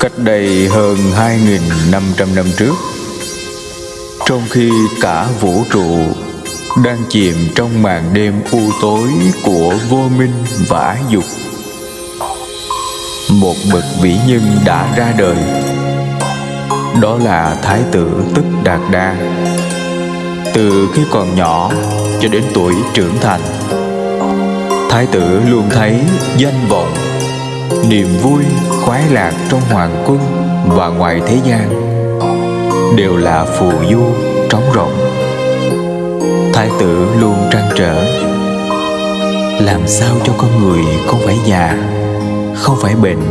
Cách đây hơn 2.500 năm trước, Trong khi cả vũ trụ đang chìm trong màn đêm u tối của vô minh và ái dục, một bậc vĩ nhân đã ra đời. Đó là thái tử tức đạt đa. Từ khi còn nhỏ cho đến tuổi trưởng thành, thái tử luôn thấy danh vọng niềm vui, khoái lạc trong hoàng cung và ngoài thế gian đều là phù du trống rỗng. Thái tử luôn trăn trở. Làm sao cho con người không phải già, không phải bệnh,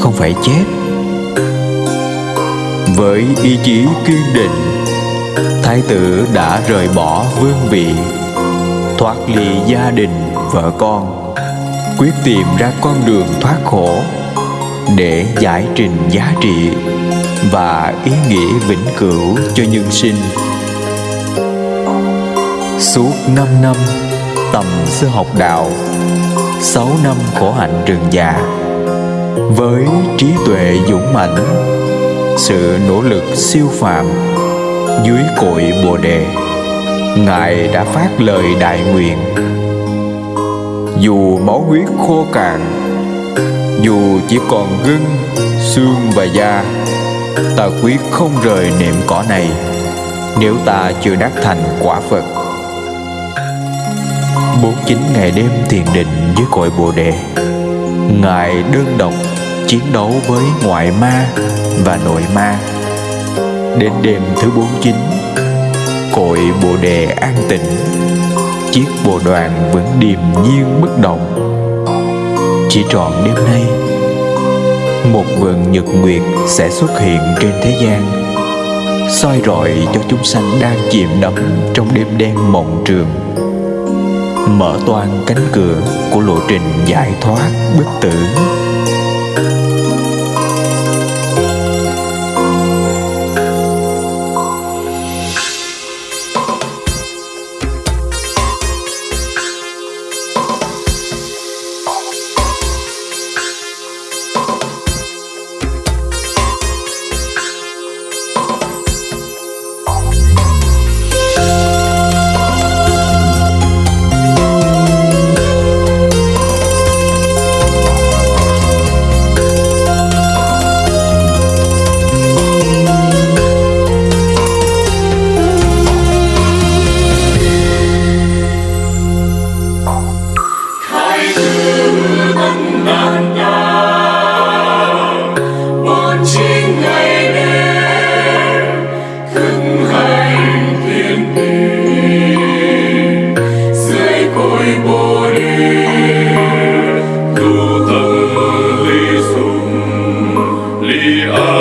không phải chết? Với ý chí kiên định, thái tử đã rời bỏ vương vị, thoát ly gia đình, vợ con quyết tìm ra con đường thoát khổ để giải trình giá trị và ý nghĩa vĩnh cửu cho nhân sinh. Suốt năm năm tầm sư học đạo, sáu năm khổ hạnh rừng già, Với trí tuệ dũng mãnh, Sự nỗ lực siêu phàm Dưới cội Bồ Đề, Ngài đã phát lời đại nguyện dù máu huyết khô cạn Dù chỉ còn gân, xương và da Ta quyết không rời niệm cỏ này Nếu ta chưa đắc thành quả Phật. 49 ngày đêm thiền định với cội Bồ Đề Ngài đơn độc chiến đấu với ngoại ma và nội ma. Đến đêm thứ 49 Cội Bồ Đề an tịnh Chiếc bồ đoàn vẫn điềm nhiên bất động. Chỉ trọn đêm nay, Một vần nhật nguyệt sẽ xuất hiện trên thế gian, soi rọi cho chúng sanh đang chìm đắm trong đêm đen mộng trường. Mở toan cánh cửa của lộ trình giải thoát bất tử. Thứ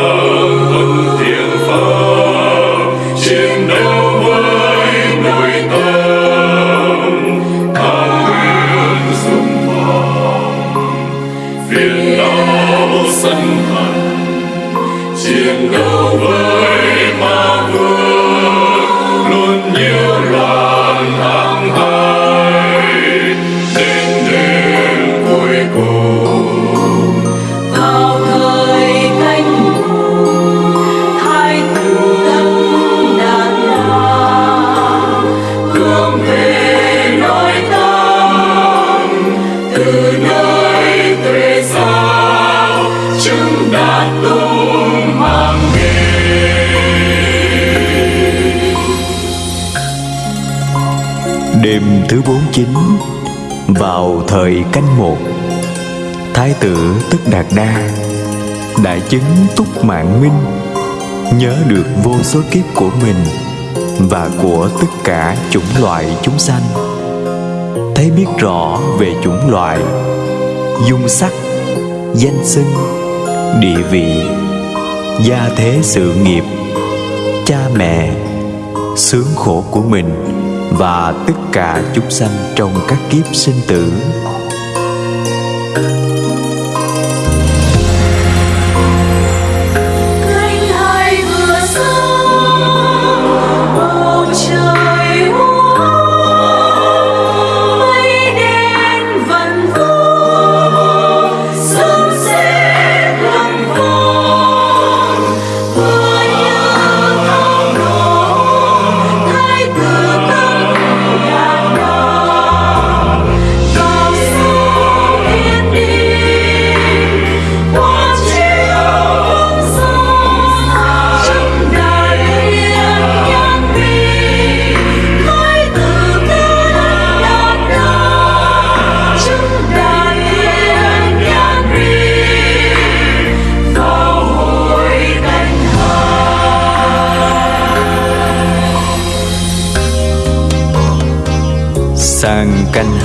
Vào thời canh một, Thái tử Tức Đạt Đa Đại chứng túc mạng minh, Nhớ được vô số kiếp của mình Và của tất cả chủng loại chúng sanh. Thấy biết rõ về chủng loại Dung sắc, Danh xưng, Địa vị, Gia thế sự nghiệp, Cha mẹ, Sướng khổ của mình và tất cả chúng sanh trong các kiếp sinh tử.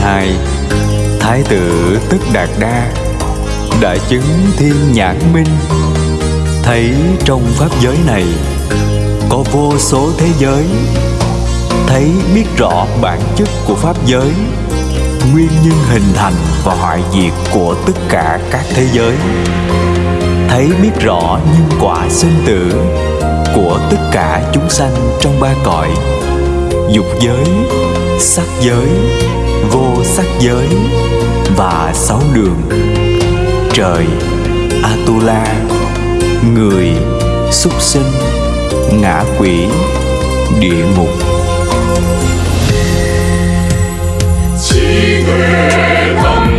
Hai Thái tử Tức Đạt Đa Đã chứng thiên nhãn minh. Thấy trong pháp giới này Có vô số thế giới Thấy biết rõ bản chất của pháp giới Nguyên nhân hình thành và hoại diệt của tất cả các thế giới. Thấy biết rõ nhân quả sinh tử Của tất cả chúng sanh trong ba cõi Dục giới, sắc giới, vô sắc giới Và sáu đường. Trời, Atula, người, súc sinh, ngã quỷ, địa ngục. Chỉ về thâm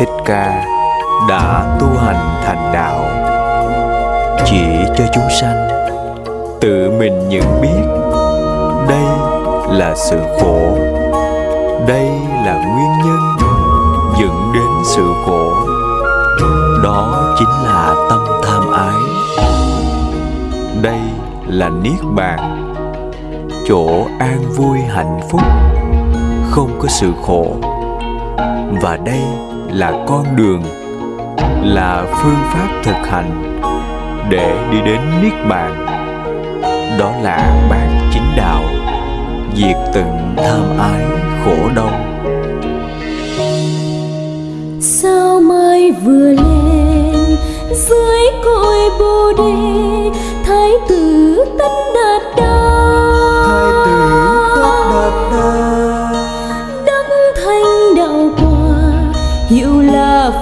Thích Ca đã tu hành thành đạo. Chỉ cho chúng sanh Tự mình nhận biết Đây là sự khổ, Đây là nguyên nhân Dẫn đến sự khổ. Đó chính là tâm tham ái. Đây là Niết Bàn, Chỗ an vui hạnh phúc, Không có sự khổ. Và đây là con đường, là phương pháp thực hành để đi đến niết bàn. Đó là bản chính đạo, diệt tận tham ái khổ đau. Sao mai vừa lên, dưới cội bồ đề, thái tử tất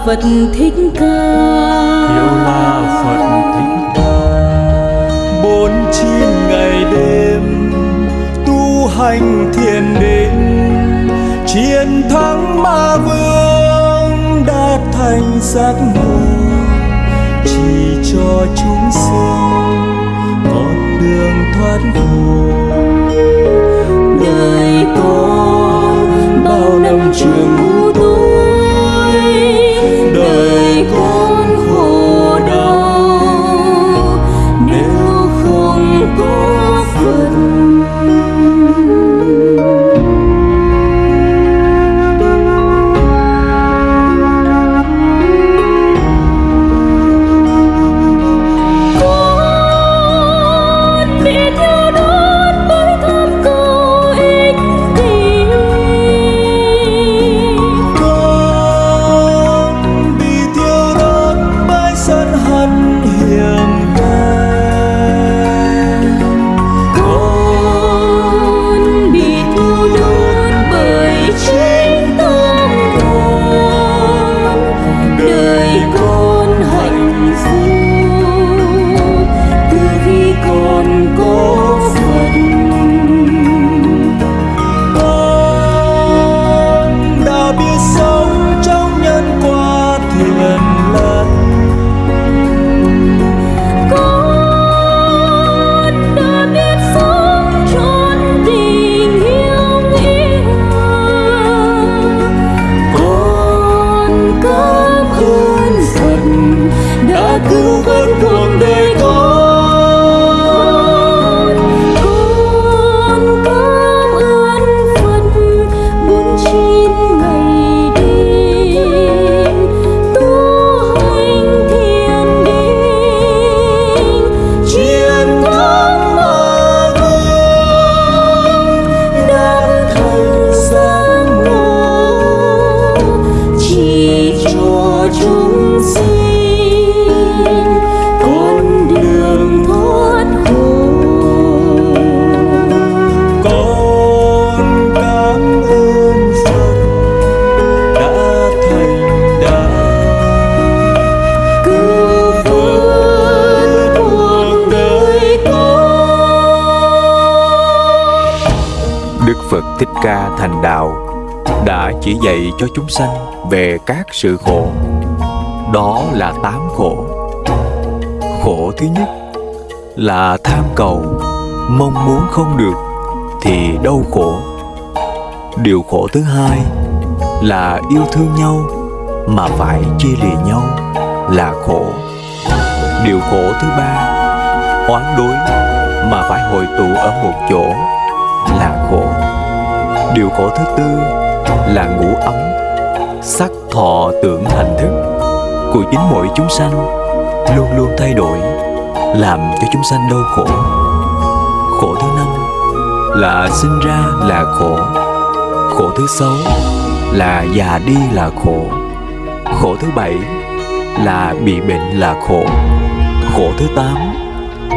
phật thích ca. Hiệu là phật thích ca. Bốn chín ngày đêm, tu hành thiền định, chiến thắng ma vương đã thành giác ngộ chỉ cho chúng sinh con đường thoát khổ đời con bao năm trường ngu bởi chỉ dạy cho chúng sanh về các sự khổ. Đó là tám khổ. Khổ thứ nhất là tham cầu, mong muốn không được thì đau khổ. Điều khổ thứ hai là yêu thương nhau mà phải chia lìa nhau là khổ. Điều khổ thứ ba oán đối mà phải hội tụ ở một chỗ là khổ điều khổ thứ tư là ngủ ấm. Sắc thọ tưởng hành thức của chính mỗi chúng sanh luôn luôn thay đổi, làm cho chúng sanh đau khổ. Khổ thứ năm là sinh ra là khổ. Khổ thứ sáu là già đi là khổ. Khổ thứ bảy là bị bệnh là khổ. Khổ thứ tám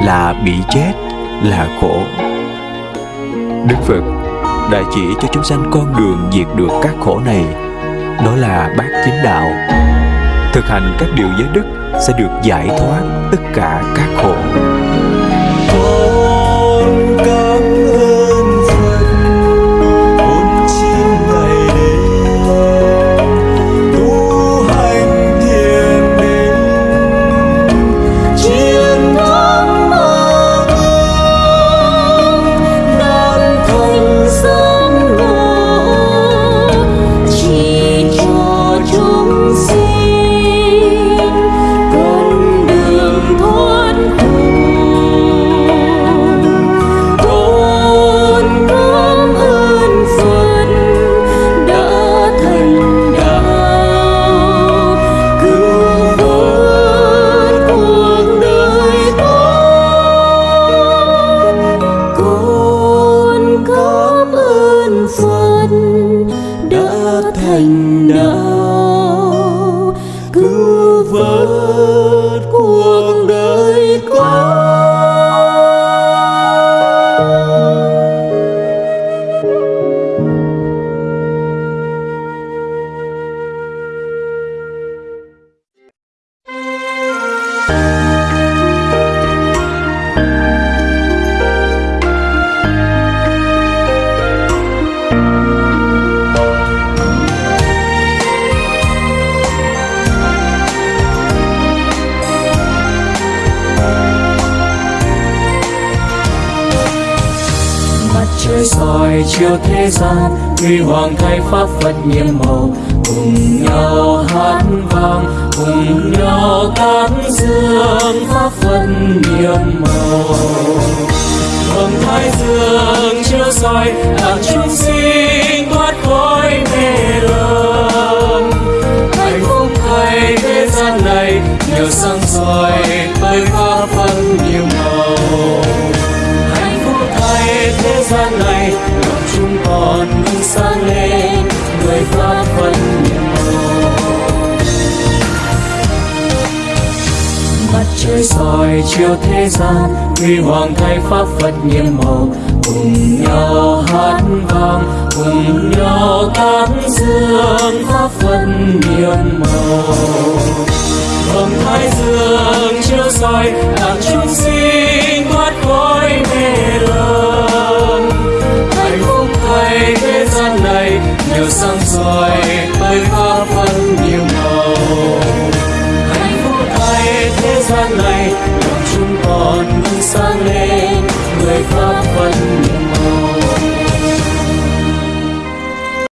là bị chết là khổ. Đức phật đã chỉ cho chúng sanh con đường diệt được các khổ này. Đó là bát chính đạo. Thực hành các điều giới đức sẽ được giải thoát tất cả các khổ. trời soi chiều thế gian, huy hoàng thay pháp phật nhiệm màu, cùng nhau hát vang cùng nhau tán dương pháp phân niềm màu vầng thái dương chiếu soi làm chúng sinh thoát khỏi mê lầm hạnh phúc thay thế gian này nhờ sáng soi bởi pháp phân niềm màu hạnh phúc thay thế gian này lòng chúng con sáng lên người pháp phân trời soi chiếu thế gian, huy hoàng thay pháp phật nhiệm màu. Cùng nhau hát vang, cùng nhau tán dương pháp phật nhiệm màu. Vầng thái dương chiếu soi làm chúng sinh thoát khỏi mê lầm. Hạnh phúc thay thế gian này nhiều sáng soi bởi pháp phật nhiệm gian